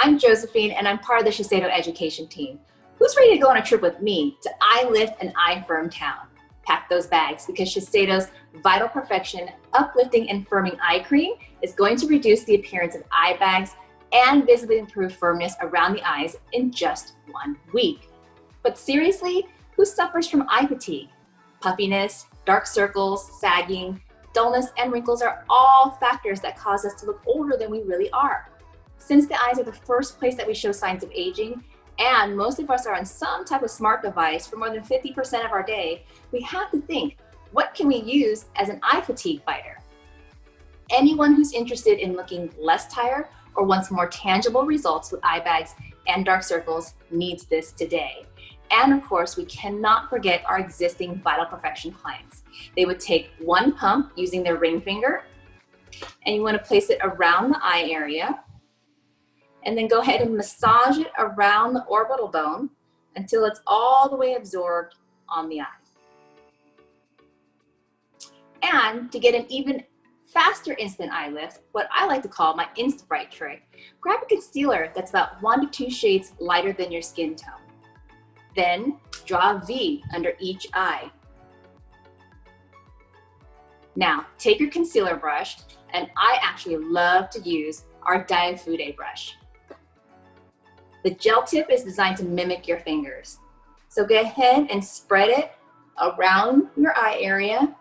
I'm Josephine and I'm part of the Shiseido education team. Who's ready to go on a trip with me to Eye Lift and Eye Firm Town? Pack those bags because Shiseido's Vital Perfection Uplifting and Firming Eye Cream is going to reduce the appearance of eye bags and visibly improve firmness around the eyes in just one week. But seriously, who suffers from eye fatigue? Puffiness, dark circles, sagging, dullness, and wrinkles are all factors that cause us to look older than we really are. Since the eyes are the first place that we show signs of aging, and most of us are on some type of smart device for more than 50% of our day, we have to think, what can we use as an eye fatigue fighter? Anyone who's interested in looking less tired or wants more tangible results with eye bags and dark circles needs this today. And of course, we cannot forget our existing Vital Perfection clients. They would take one pump using their ring finger, and you wanna place it around the eye area, and then go ahead and massage it around the orbital bone until it's all the way absorbed on the eye. And to get an even faster instant eye lift, what I like to call my Insta-Bright trick, grab a concealer that's about one to two shades lighter than your skin tone. Then draw a V under each eye. Now, take your concealer brush, and I actually love to use our Daiya Fude brush. The gel tip is designed to mimic your fingers. So go ahead and spread it around your eye area.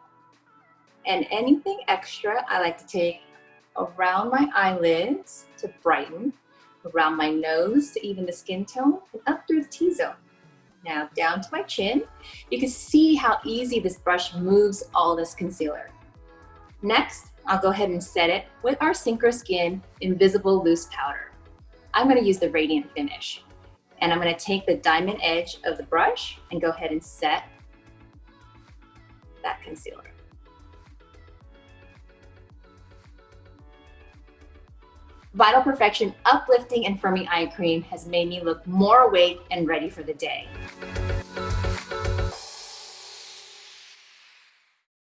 And anything extra, I like to take around my eyelids to brighten, around my nose to even the skin tone, and up through the T-zone. Now down to my chin. You can see how easy this brush moves all this concealer. Next, I'll go ahead and set it with our Synchro Skin Invisible Loose Powder. I'm gonna use the Radiant Finish. And I'm gonna take the diamond edge of the brush and go ahead and set that concealer. Vital Perfection Uplifting and Firming Eye Cream has made me look more awake and ready for the day.